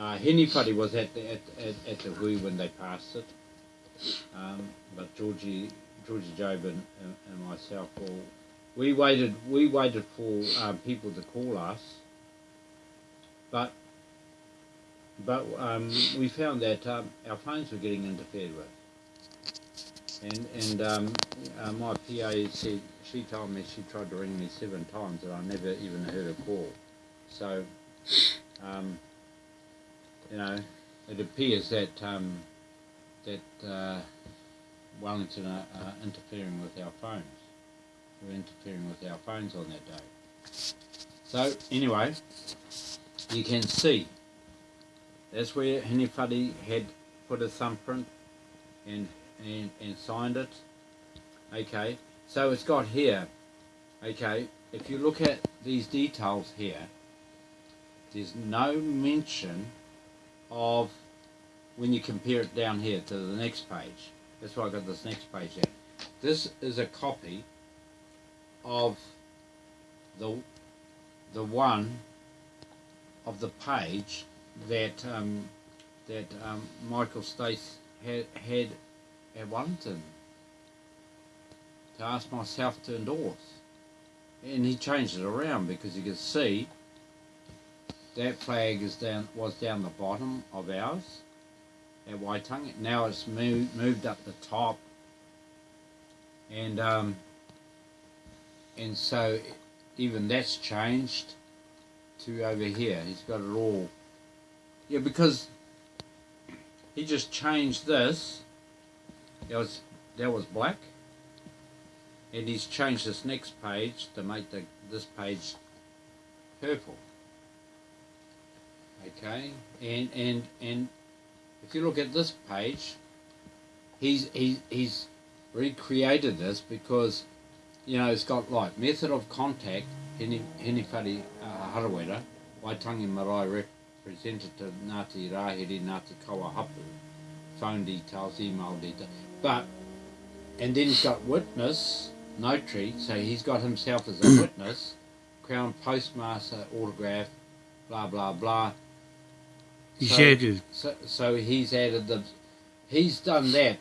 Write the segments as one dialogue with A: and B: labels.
A: Uh, Fuddy was at the, at, at, at the Hui when they passed it. Um, but Georgie, Georgie Job and, and, and myself, all, we waited, we waited for um, people to call us. But, but um, we found that um, our phones were getting interfered with. And, and um, uh, my PA said, she told me she tried to ring me seven times and I never even heard a call. So, um, you know, it appears that um, that uh, Wellington are, are interfering with our phones. We're interfering with our phones on that day. So anyway, you can see that's where Hinifadi had put a thumbprint and, and, and signed it. Okay, so it's got here, okay, if you look at these details here, there's no mention of when you compare it down here to the next page. That's why I got this next page here. This is a copy of the the one of the page that um, that um, Michael Stace had had at Wellington to ask myself to endorse. And he changed it around because you could see that flag is down was down the bottom of ours at Waitangi. Now it's moved moved up the top, and um, and so even that's changed to over here. He's got it all. Yeah, because he just changed this. That was that was black, and he's changed this next page to make the this page purple okay? And and and if you look at this page he's he, he's recreated this because you know it's got like method of contact Hene Henifari uh, Harawera Waitangi Marae representative Ngāti Rahiri Ngāti Kawahapu phone details email details. But and then he's got witness notary so he's got himself as a witness crown postmaster autograph blah blah blah
B: He's
A: so,
B: added.
A: So, so he's added the. He's done that.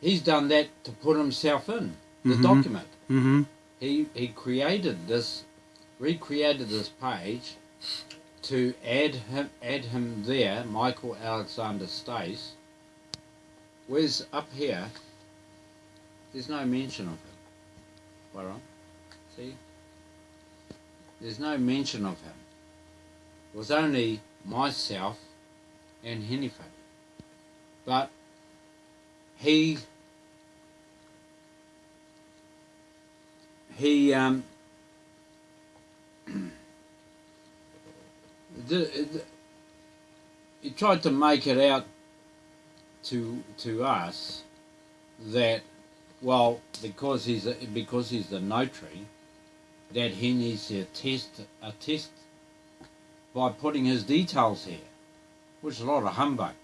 A: He's done that to put himself in the
B: Mhm.
A: document.
B: Mm-hmm.
A: He he created this, recreated this page, to add him add him there. Michael Alexander Stace. Where's up here? There's no mention of him. Where See. There's no mention of him. It was only myself and Henifa. But he he um the, the, he tried to make it out to to us that well because he's a, because he's the notary that he needs to attest attest by putting his details here, which is a lot of humbug.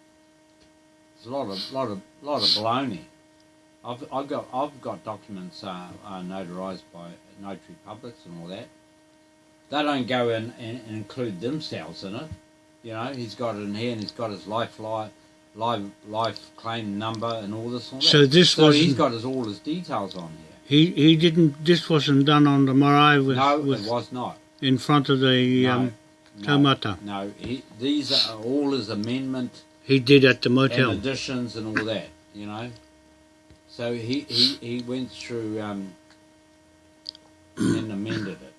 A: It's a lot of lot of lot of baloney. I've, I've got I've got documents uh, uh, notarized by notary publics and all that. They don't go in and, and include themselves in it. You know, he's got it in here and he's got his life life life, life claim number and all this and all.
B: So this
A: so he's got his all his details on here.
B: He he didn't. This wasn't done on the marae with,
A: no,
B: with
A: it was not.
B: in front of the
A: No,
B: um,
A: no,
B: taumata.
A: No, he, these are all his amendment
B: He did at the
A: and
B: motel.
A: additions and all that, you know. So he, he, he went through um, and amended it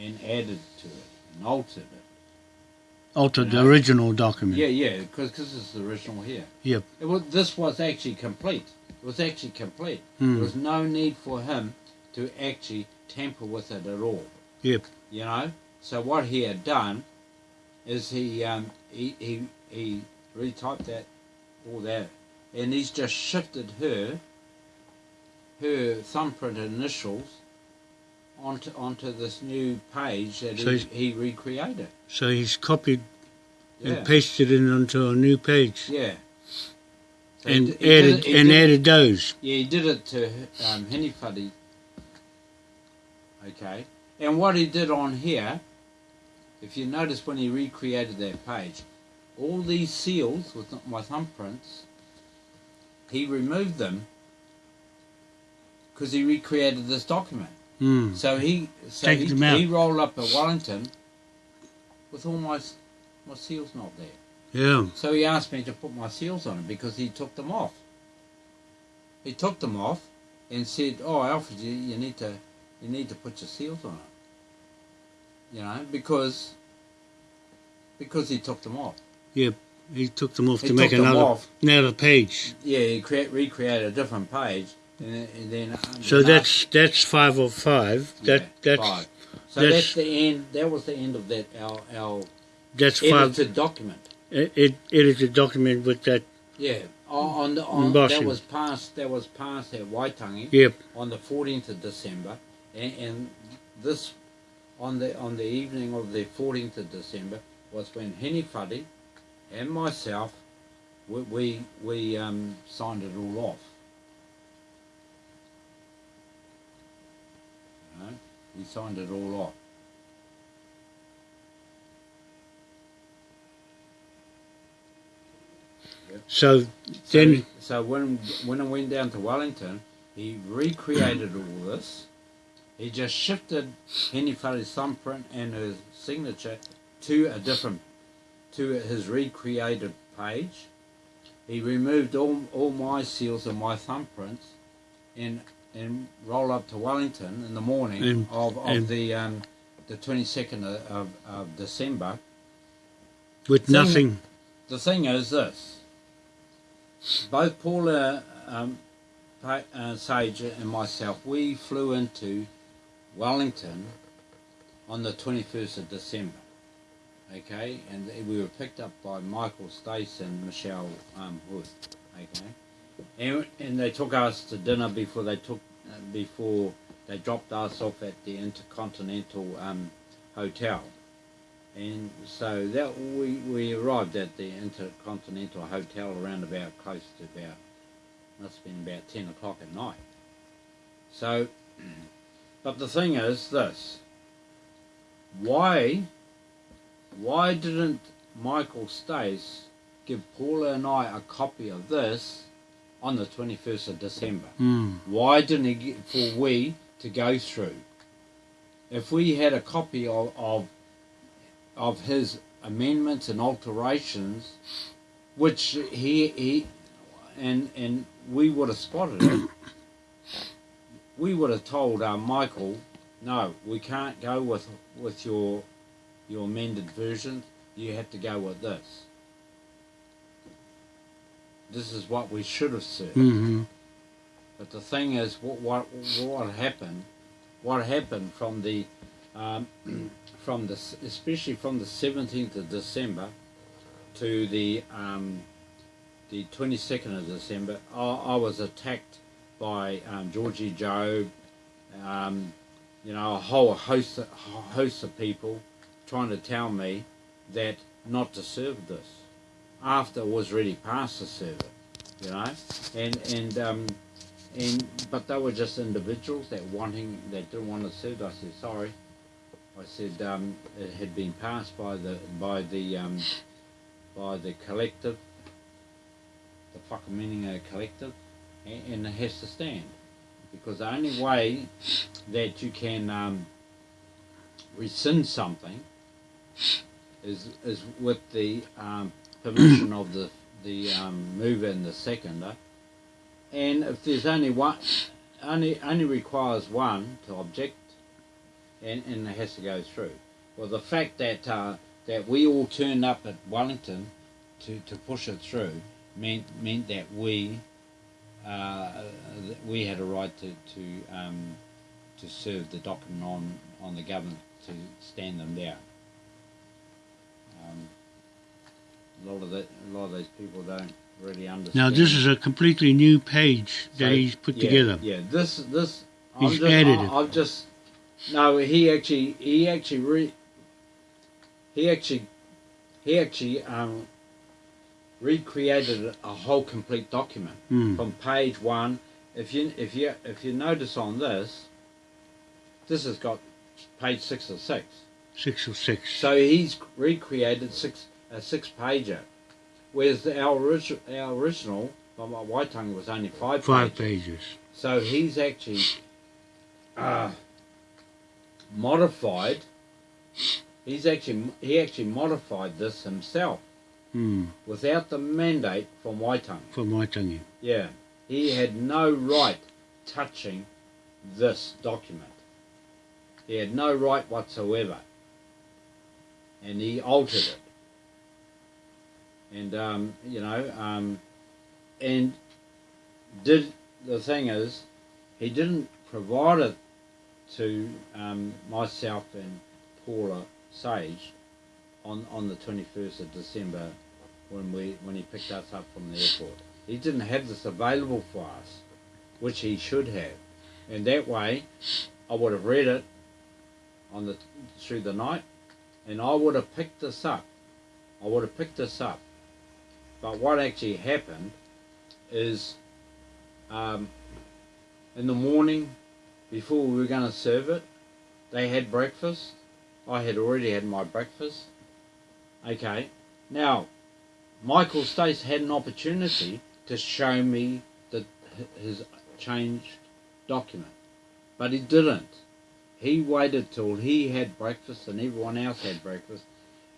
A: and added to it and altered it.
B: Altered the original document.
A: Yeah, yeah, because this is the original here.
B: Yep.
A: Was, this was actually complete. It was actually complete.
B: Hmm.
A: There was no need for him to actually tamper with it at all.
B: Yep.
A: You know. So what he had done is he um, he, he he retyped that all that, and he's just shifted her her thumbprint initials onto onto this new page that
B: So
A: he, he recreated.
B: So he's copied
A: Yeah.
B: and pasted it onto a new page
A: Yeah. So
B: and
A: he he
B: added
A: it-
B: and
A: did-
B: added those.
A: Yeah, he did it to um, Henifuddy. Okay. And what he did on here, if you notice when he recreated that page, all these seals with my thumbprints, he removed them because he recreated this document.
B: Mm.
A: So he so
B: Take
A: he, he rolled up at Wellington with all my my seals not there.
B: Yeah.
A: So he asked me to put my seals on it because he took them off. He took them off and said, "Oh, Alfred, you, you need to you need to put your seals on it." You know, because because he took them off.
B: Yeah, he took them off
A: He
B: to make another
A: off.
B: another page.
A: Yeah, he create, recreated a different page, and, then- and then. um,
B: So that's that's five of five.
A: Yeah,
B: That that's
A: five. So
B: that's-
A: that's, the end. That was the end of that our our
B: that's five.
A: edited document.
B: It, it edited document with that.
A: Yeah, on, the on, that was passed. That was passed at Waitangi
B: Yep.
A: on the fourteenth of December, and, and this on the on the evening of the fourteenth of December was when Henny Fuddy and myself we we, we um, signed it all off. You know, we signed it all off.
B: So
A: So,
B: then
A: so when when I went down to Wellington, he recreated all this. He just shifted Fuddy's thumbprint and his signature to a different, to his recreated page. He removed all, all my seals and my thumbprints, and and rolled up to Wellington in the morning of, of the um, the twenty second of, of, of December.
B: with
A: Thing-
B: nothing.
A: The thing is this: both Paula um, uh, Sage and myself, we flew into Wellington on the 21st of December. Okay, and we were picked up by Michael Stace and Michelle um, Hood. Okay, and, and they took us to dinner before they took uh, before they dropped us off at the Intercontinental um, Hotel. And so that we, we arrived at the Intercontinental Hotel around about close to about must have been about ten o'clock at night. So, but the thing is this: why why didn't Michael Stace give Paula and I a copy of this on the twenty first of December?
B: Mm.
A: Why didn't he get for we to go through? If we had a copy of, of of his amendments and alterations, which he he and and we would have spotted it, we would have told uh, Michael, no, we can't go with with your your amended version. You have to go with this. This is what we should have said.
B: hmm
A: But the thing is, what what what happened? What happened from the um, from the especially from the seventeenth of December to the um, the twenty second of December, I, I was attacked by um, Georgie Job, um, you know, a whole host of, host of people trying to tell me that not to serve this after it was already past to serve it, you know, and and um, and but they were just individuals that wanting that didn't want to serve. I said sorry. I said um, it had been passed by the by the um, by the collective, the Whakaminenga collective, and, it has to stand because the only way that you can um, rescind something is is with the um, permission of the the um, mover and the seconder, and if there's only one, only only requires one to object, and, and it has to go through. Well, the fact that uh, that we all turned up at Wellington to, to push it through meant meant that we uh, we had a right to to um, to serve the document on on the government to stand them down. Um, a lot of the, a lot of those people don't really understand.
B: Now this is a completely new page that
A: So,
B: he's put
A: yeah,
B: together.
A: Yeah, this this
B: He's
A: just,
B: added
A: I,
B: it.
A: I've just no. He actually he actually re, he actually he actually um, recreated a whole complete document
B: Mm.
A: from page one. If you if you if you notice on this, this has got page six or six.
B: Six of six.
A: So he's recreated six a six pager, whereas our, origi- our original by my Waitangi was only five,
B: Five
A: pages.
B: pages.
A: So he's actually uh, modified. He's actually he actually modified this himself
B: Hmm.
A: without the mandate from Waitangi.
B: For Waitangi.
A: Yeah, he had no right touching this document. He had no right whatsoever, and he altered it. And um, you know, um, and did the thing is, he didn't provide it to um, myself and Paula Sage on on the twenty first of December when we when he picked us up from the airport. He didn't have this available for us, which he should have, and that way, I would have read it on the through the night, and I would have picked this up. I would have picked this up. But what actually happened is, um, in the morning, before we were going to serve it, they had breakfast. I had already had my breakfast. Okay, now Michael Stace had an opportunity to show me the, his changed document, but he didn't. He waited till he had breakfast and everyone else had breakfast,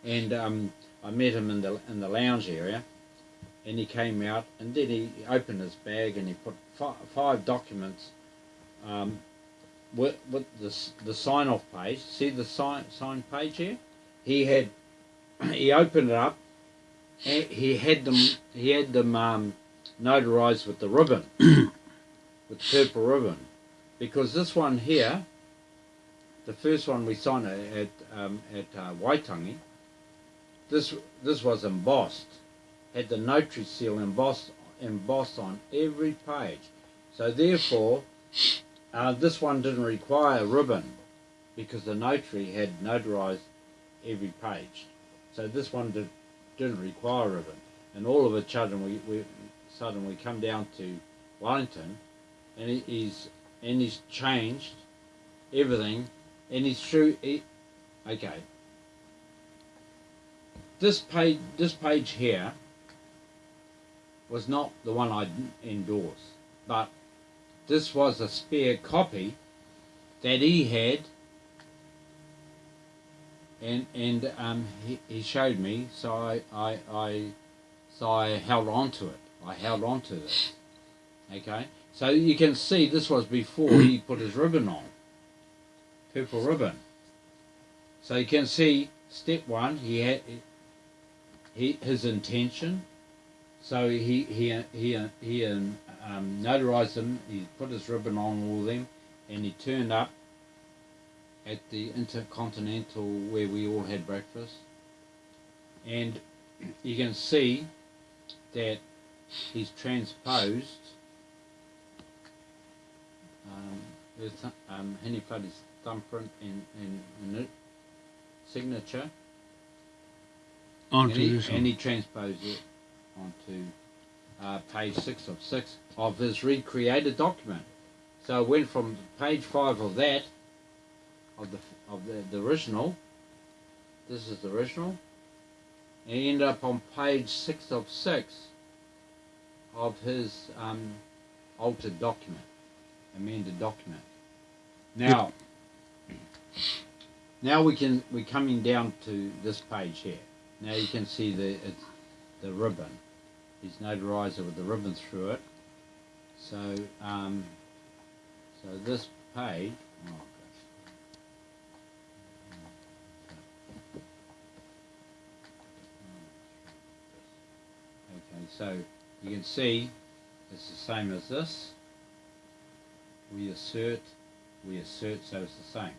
A: and um, I met him in the in the lounge area, and he came out and then he opened his bag and he put fi- five documents. Um, with, with the, the sign off page, see the sign sign page here? He had he opened it up. He had them he had them um, notarized with the ribbon with purple ribbon. Because this one here the first one we signed at at, um, at uh, Waitangi this this was embossed had the notary seal embossed embossed on every page. So therefore uh, this one didn't require a ribbon because the notary had notarized every page so this one did, didn't require ribbon. And all of a sudden we, we sudden we come down to Wellington, and he, he's and he's changed everything, and he's through. He, okay. This page, this page here, was not the one I endorsed, but this was a spare copy that he had and and um, he, he showed me, so I, I, I so I held on to it. I held on to this. Okay, so you can see this was before he put his ribbon on, purple ribbon. So you can see step one. He had he his intention. So he he he he um, notarized them. He put his ribbon on all them, and he turned up at the Intercontinental where we all had breakfast. And you can see that he's transposed um, with um, thumbprint and, and, and it, signature.
B: Onto
A: and, he,
B: this
A: and he transposed it onto uh, page six of six of his recreated document. So it went from page five of that of the of the, the original. This is the original. And he ended up on page six of six of his um, altered document, amended document. Now, now we can we're coming down to this page here. Now you can see the the ribbon. He's notarized it with the ribbon through it. So um, so this page. Oh, gosh. Okay, so you can see it's the same as this. We assert, we assert, so it's the same.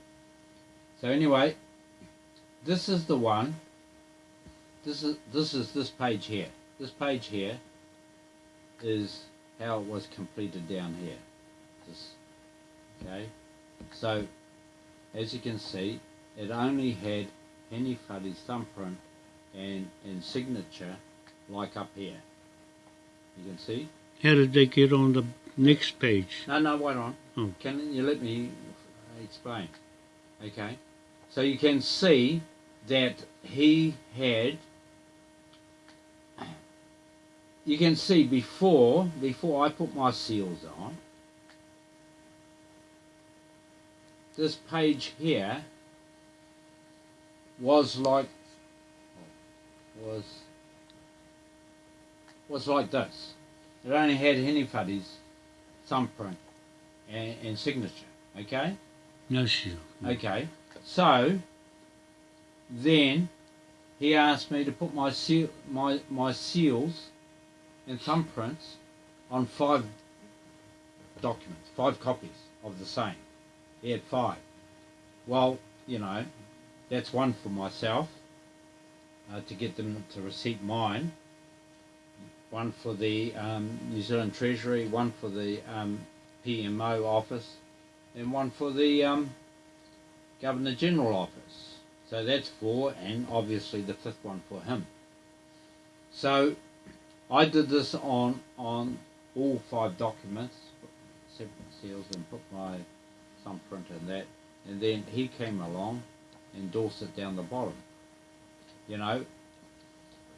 A: So anyway, this is the one. This is this is this page here. This page here is how it was completed down here. This, okay, so as you can see, it only had Henny Fuddy's thumbprint and, and signature like up here. You can see?
B: How did they get on the next page?
A: No, no, wait on.
B: Oh.
A: Can you let me explain? Okay. So you can see that he had. You can see before before I put my seals on. This page here was like was was like this. It only had Henifuddy's thumbprint and, and signature. Okay.
B: No seal.
A: Okay. So then he asked me to put my seal my my seals and thumbprints on five documents, five copies of the same. He had five. Well, you know, that's one for myself uh, to get them to receipt mine. One for the um, New Zealand Treasury, one for the um, PMO office, and one for the um, Governor General office. So that's four, and obviously the fifth one for him. So I did this on on all five documents, separate seals, and put my thumbprint in that, and then he came along, endorsed it down the bottom. You know,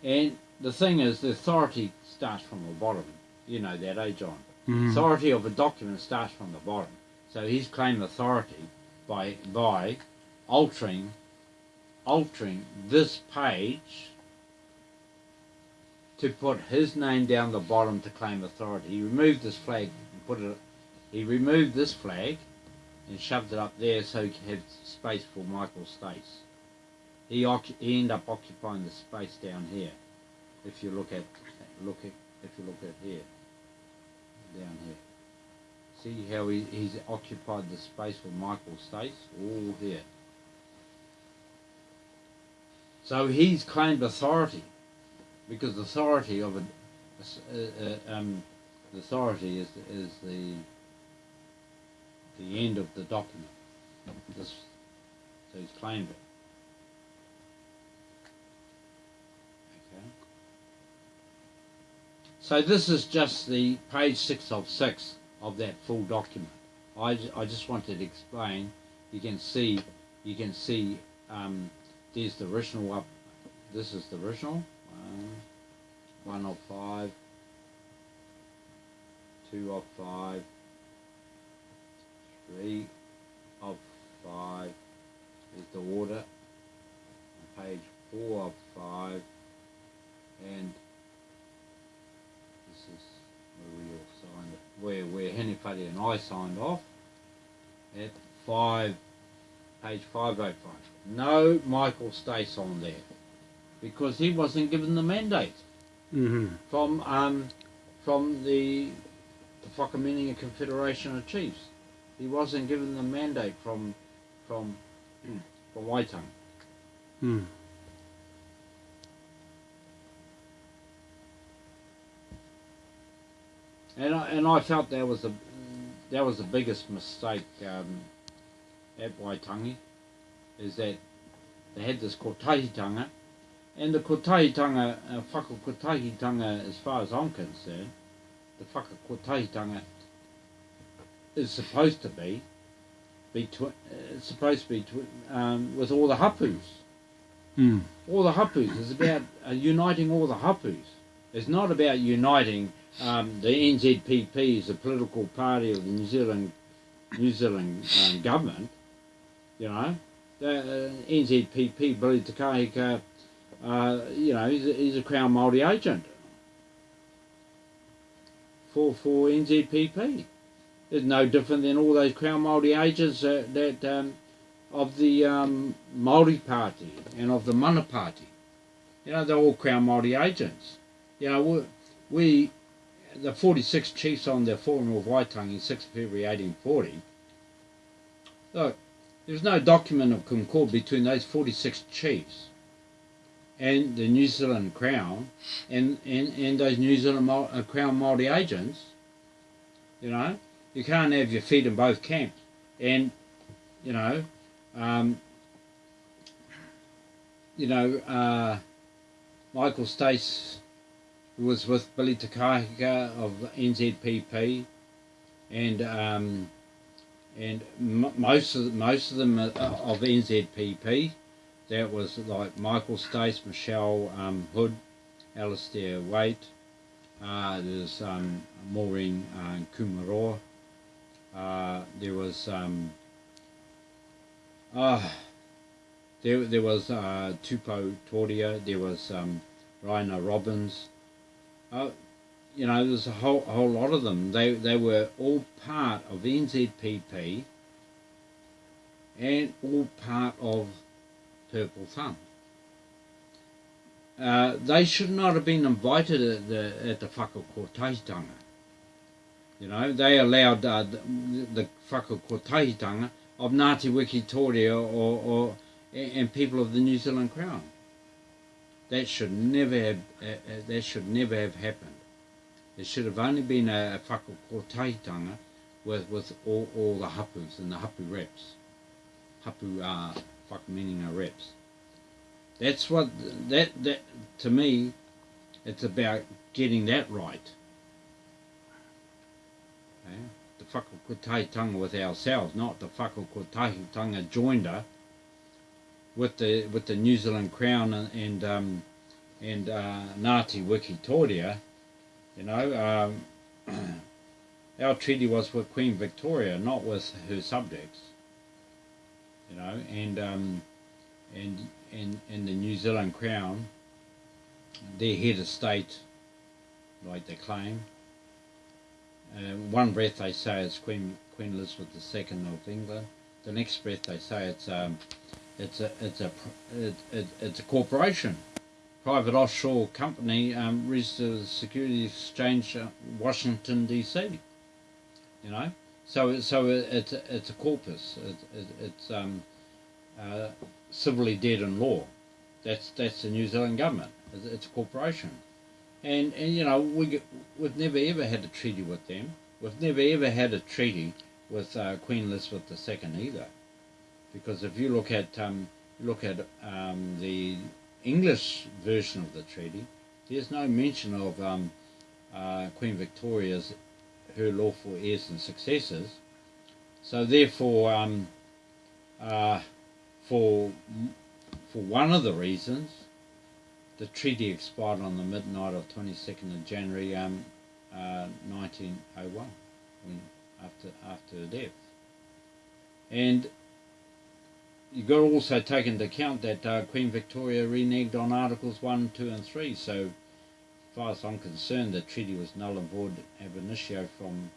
A: and the thing is, the authority starts from the bottom. You know that, eh, John?
B: Mhm.
A: Authority of a document starts from the bottom. So he's claimed authority by by altering altering this page to put his name down the bottom to claim authority. He removed this flag and put it. He removed this flag and shoved it up there so he could have space for Michael Stace. He he ended up occupying the space down here. If you look at look at if you look at here down here. See how he, he's occupied the space with Michael Stace? All here. So he's claimed authority because authority of a, uh, uh, um, authority is is the the end of the document. This, so he's claimed it. Okay. So this is just the page six of six of that full document. I, I just wanted to explain. You can see, you can see. Um, there's the original up. This is the original. One, one of five. Two of five. Three of five. Is the order. Page four of five. And is where we all signed where where Henry Fuddy and I signed off at five page five oh five. No Michael Stace on there. Because he wasn't given the mandate
B: Mhm.
A: from um from the the Whakaminenga Confederation of Chiefs. He wasn't given the mandate from from from Waitangi.
B: Mm.
A: And I, and I felt that was the that was the biggest mistake um, at Waitangi, is that they had this kotahitanga, and the kotahitanga, uh, whakakotahitanga, as far as I'm concerned, the whakakotahitanga is supposed to be, be twi- uh, supposed to be twi- um, with all the hapus.
B: Mm.
A: All the hapus is about uh, uniting all the hapus. It's not about uniting um, the NZPP is a political party of the New Zealand New Zealand um, government. You know, the uh, NZPP Billy Te Kahika, uh, you know, he's a, he's a Crown Māori agent for for NZPP. It's no different than all those Crown Māori agents uh, that um, of the um, Māori Party and of the Mana Party. You know, they're all Crown Māori agents. You know, we, we the 46 chiefs on their Forum of Waitangi, 6 February 1840, look, there's no document of concord between those 46 chiefs and the New Zealand Crown and, and, and those New Zealand Mau- uh, Crown Māori agents. You know, you can't have your feet in both camps. And, you know, um, you know, uh, Michael Stace was with Billy Te Kahika of NZPP and um, and most of most of them are of NZPP. That was like Michael Stace, Michelle um, Hood, Alistair Waite. Uh, there's um, Maureen uh, Kumaroa. Uh, there was um, uh, there there was uh, Tupo. There was um, Raina Robbins. Uh, you know, there's a whole a whole lot of them. They they were all part of NZPP and all part of Purple Thumb. Uh, they should not have been invited at the at the whakakotaitanga. You know, they allowed uh, the, the whakakotaitanga of Ngāti Wikitoria or, or and people of the New Zealand Crown. That should never have uh, uh, that should never have happened. It should have only been a, a whakakotaitanga with with all, all the hapus and the hapu reps. Hapu uh, fuck meaning are reps. That's what that that to me, it's about getting that right. Okay? The whakakotaitanga with ourselves, not the whakakotaitanga joinder with the with the New Zealand Crown and and, um, and uh, Ngāti Wikitoria. You know, um, our treaty was with Queen Victoria, not with her subjects. You know, and um, and and and the New Zealand Crown, their head of state, like they claim. Uh, one breath they say it's Queen Queen Elizabeth II of England. The next breath they say it's um, it's a it's a it, it, it's a corporation, private offshore company um, registered at Security Exchange, uh, Washington D.C. You know, so so it, it's a, it's a corpus. It, it, it's um, uh, civilly dead in law. That's that's the New Zealand government. It's, it's a corporation, and and you know we we've never ever had a treaty with them. We've never ever had a treaty with uh, Queen Elizabeth II either, because if you look at um, look at um, the English version of the treaty, there's no mention of um, uh, Queen Victoria's her lawful heirs and successors. So therefore, um, uh, for for one of the reasons, the treaty expired on the midnight of 22nd of January um, uh, 1901, when after after her death. And you've got to also take into account that uh, Queen Victoria reneged on Articles 1, 2 and 3, so as far as I'm concerned, the treaty was null and void ab initio from,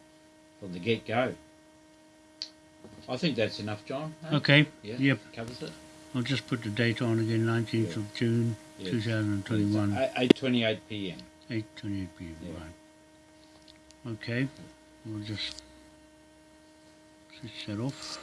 A: from the get-go. I think that's enough, John. eh?
B: Okay.
A: Yeah,
B: Yep.
A: covers it.
B: I'll just put the date on again, 19th
A: Yeah.
B: of June,
A: Yeah.
B: 2021,
A: It's 8.28 p.m.
B: 8:28 p.m.
A: Yeah.
B: Right. Okay. We'll just switch that off.